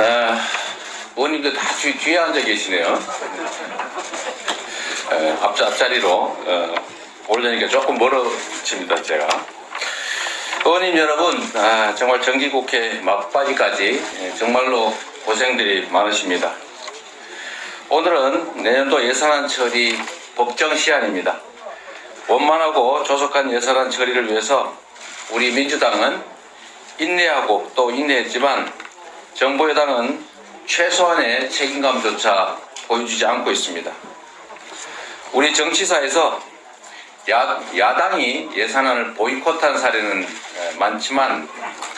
아, 의원님들 다 뒤, 뒤에 앉아 계시네요. 에, 앞자, 앞자리로 어, 오려니까 조금 멀어집니다, 제가. 의원님 여러분, 아, 정말 정기국회 막바지까지 예, 정말로 고생들이 많으십니다. 오늘은 내년도 예산안 처리 법정 시한입니다. 원만하고 조속한 예산안 처리를 위해서 우리 민주당은 인내하고 또 인내했지만 정부 여당은 최소한의 책임감조차 보여주지 않고 있습니다. 우리 정치사에서 야, 야당이 예산안을 보이콧한 사례는 에, 많지만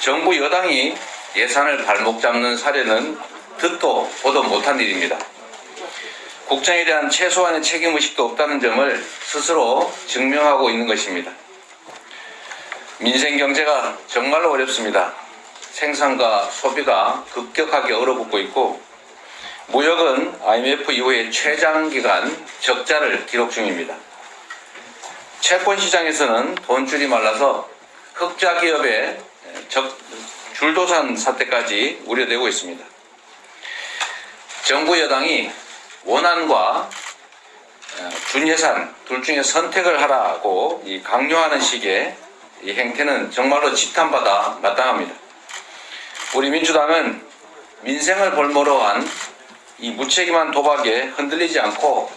정부 여당이 예산을 발목 잡는 사례는 듣도 보도 못한 일입니다. 국정에 대한 최소한의 책임의식도 없다는 점을 스스로 증명하고 있는 것입니다. 민생 경제가 정말로 어렵습니다. 생산과 소비가 급격하게 얼어붙고 있고 무역은 IMF 이후에 최장기간 적자를 기록 중입니다. 채권 시장에서는 돈줄이 말라서 흑자 기업의 적, 줄도산 사태까지 우려되고 있습니다. 정부 여당이 원안과 어, 준예산 둘 중에 선택을 하라고 이 강요하는 식의 이 행태는 정말로 지탄받아 마땅합니다. 우리 민주당은 민생을 볼모로 한 이 무책임한 도박에 흔들리지 않고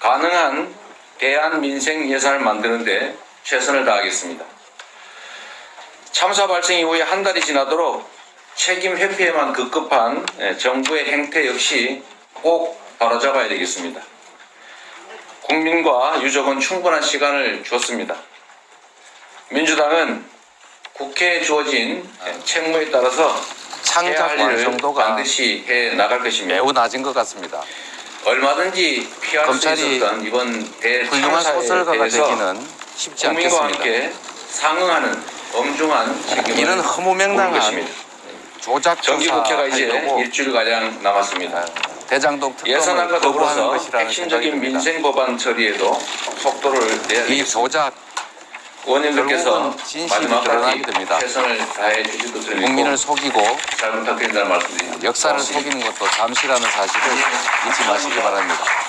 가능한 대안 민생 예산을 만드는데 최선을 다하겠습니다. 참사 발생 이후에 한 달이 지나도록 책임 회피에만 급급한 예, 정부의 행태 역시 꼭 바로잡아야 되겠습니다. 국민과 유족은 충분한 시간을 줬습니다. 민주당은 국회에 주어진 책무에 따라서 창작 완성도가 반드시 해 나갈 것입니다. 매우 낮은 것 같습니다. 얼마든지 피할 검찰이 수 이번 훌륭한 대참사에 소설가가 되기는 쉽지 국민과 않겠습니다. 함께 상응하는 엄중한 책임을 이런 물 허무맹랑한 것입니다. 조작 정기 국회가 이제 조사하려고 일주일 가량 남았습니다. 대장동 예산안과 더불어서 핵심적인. 민생 법안 처리에도 속도를 내야 이. 조작 의원님들께서 마지막까지 됩니다. 최선을 다해 주실 것을 국민을 믿고 속이고 잘 부탁드린다는 말씀드립니다. 역사를. 속이는 것도 잠시라는 사실을 잊지 마시기 바랍니다.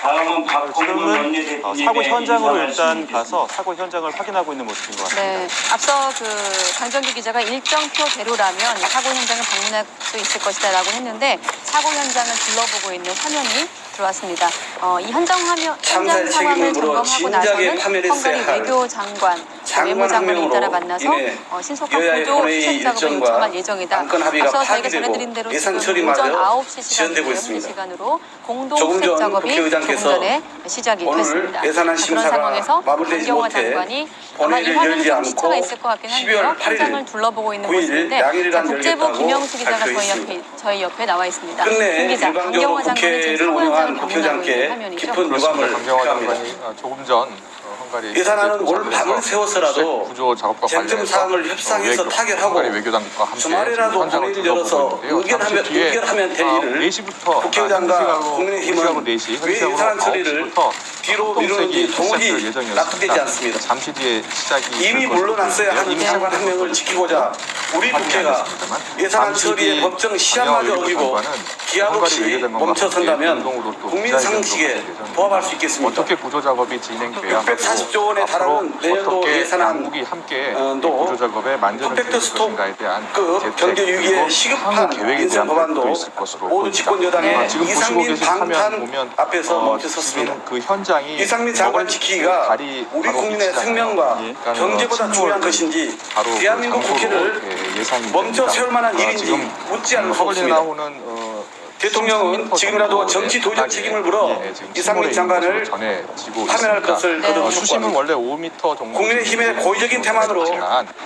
다음은 박홍근 지금은 어, 사고 현장으로 일단 가서 사고 현장을 확인하고 있는 모습인 것 같습니다. 네, 앞서 그 강정기 기자가 일정표대로라면 사고 현장을 방문할 수 있을 것이다라고 했는데 사고 현장을 둘러보고 있는 화면이 들어왔습니다. 어, 이 현장 화면 현장 상황을 점검하고 나서는 헝가리 할 외교장관, 장관 외무 장관을 한 잇따라 만나서 어, 신속한 본회의 수행 작업을 요청할 예정이다. 앞서 저희가 전해드린 대로 지금 오전 9시 지연되고 시간이고요. 있습니다. 현지 시간으로 공동 수색 전 작업이 조금 전에 시작이 오늘 됐습니다. 예산안 심사가 상황에서 마무리되지 못해 본회의를 열지 좀 않고 시차가 있을 것 같긴 12월 한데요. 8일 현장을 둘러보고 있는 9일 모습인데 자, 양일간 국제부 김영수 기자가 저희. 옆에 저희 옆에 나와 있습니다. 끝내 일방적으로 국회를 운영한 화면이죠. 깊은 유감을. 장관이 어, 조금 전 예산안은 올 밤을 세워서라도 쟁점 사항을 어, 협상해서 타결하고 주말이라도 본회의를 열어서. 의견하면- 의견하면 될 아, 일을 4시부터 국회의장과 국민의힘은 왜 예산 처리를 뒤로 미루는지 도무지 납득되지 않습니다. 잠시 뒤에 시작이 이미 물러났어야 하는. 장관 한 명을 지키고자 우리 국회가 예산안 처리의 법정 시한마저 어기고 기한 없이 멈춰선다면 국민 상식에 부합할 수 있겠습니까? 어떻게 구조 작업이 진행돼야 640조 원에 달하는 내년도 예산안 양국이 함께 어, 구조 작업에 만전을 퍼펙트 기울 스톱 것인가에 대한 그 경제 그리고 시급한 계획에 대한 법안도 있을 것으로 보입니다. 집권 여당의 아, 지금 이상민 방탄 보면 앞에서 어, 멈춰 섰습니다. 지금 그 현장이 이상민 장관 지키기가 다리 우리 바로 국민의. 생명과 예, 그러니까 경제보다 어, 중요한 것인지 바로 그 대한민국 국회를 예, 멈춰. 세울 만한 어, 일인지 묻지 않을 수 없습니다. 나오는 어, 대통령은 13m 지금이라도 정도의 정치 도적 바닥에, 책임을 물어 예, 이상민 장관을 파면할. 것을 네. 거듭 어, 수심은. 원래 5m 정도 국민의힘의 고의적인 태만으로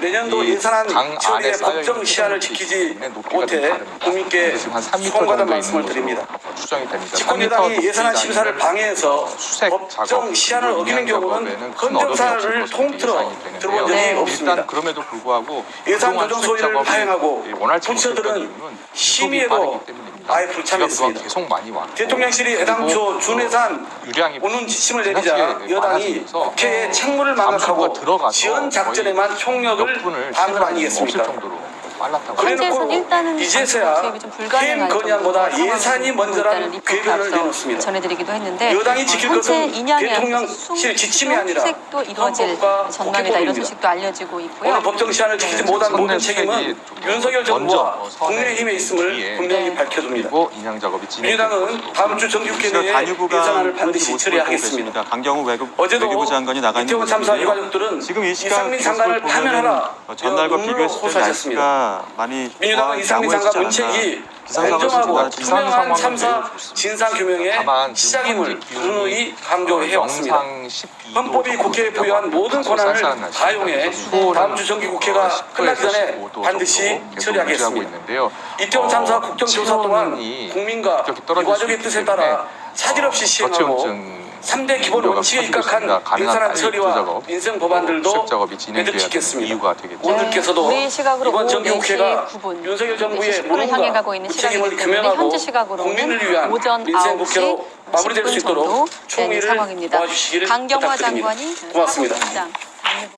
내년도 이 예산안 강 처리의 법정 시한을 지키지 못해. 국민께 지금 한 3m 송가단 정도 말씀을 드립니다. 것으로 추정이 됩니다. 집권 3m 여당이 높이 예산안 심사를 방해해서 법정 시한을 어기는 경우는 헌정사를 통틀어. 들어본 적이 네. 없습니다. 그럼에도 불구하고 예산 조정 소위를 파행하고 부처들은 심의에도. 아예 우 그동안 계속 많이 왔고 대통령실이 준예산 유량이 오는 지침을 내리자 여당이 국회의 책무를 망각하고 지연 작전에만 총력을 없을 아니겠습니까? 현재에서는 그래놓고 일단은 이제서야 해임 건의안보다 예산이 먼저라는 앞서 내놓습니다. 전해드리기도 했는데 여당이 지킬 어, 것은 대통령실 지침이 아니라 수색도 이루어질 헌법과 전망이다 이런. 소식도 알려지고 있고요. 오늘 법정 시한을 지키지 네, 못한 모든 책임은 윤석열 정부와 어, 국민의힘에 있음을 분명히 네. 밝혀둡니다. 그리고 인양 작업이 민주당은 다음 주 정기국회 내에 예산안을 반드시 처리하겠습니다. 강경우 외국, 어제도 외교부 장관이 나가 있는 이태원 참사. 유가족들은 지금 이 시각 이상민 장관을 파면하라 어, 전날과 비교했을 때 호소하 많이 민주당은 이상민 장관 문책이 공정하고 투명한 참사 진상 규명의 다만 지금 시작임을 분명히 강조해왔습니다. 12도 헌법이 국회에 부여한 모든 권한을 다용해 다음 주 정기국회가 끝나기 전에 반드시 처리하겠습니다. 이태원 참사 국정조사 동안 국민과 유가족의 수 뜻에 따라 차질 없이 시행하고 저체온증 3대 기본 원칙에 입각한 빨리 처리와 민생 법안들도 매듭짓겠습니다. 오늘께서도 우리 시각으로 이번 정기국회가 4시 9분, 윤석열 정부의 10분을 향해 무능과 가고 있는 부책임을 시각이기 때문에 규명하고 국민을 위한 민생 9시 국회로 마무리될 수 10분 정도 있도록 총리를. 도와주시기를 부탁드립니다. 장관이 고맙습니다. 사무총장